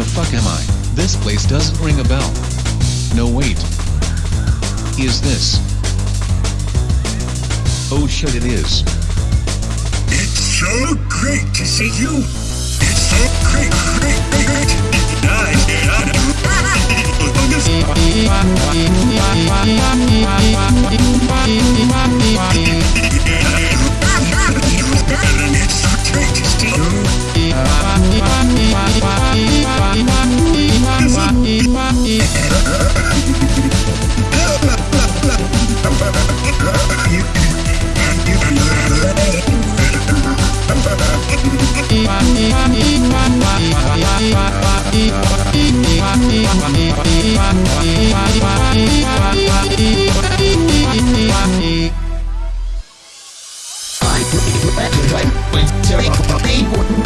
fuck am I? This place doesn't ring a bell. No wait. Is this? Oh shit it is. It's so great to see you. It's so great, great, great, That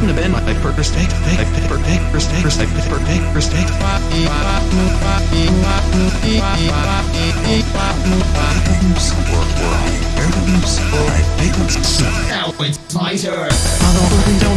happened, couldn't have been my first date, date, date, first date, first date, first date, first date, first date. Now it's my turn.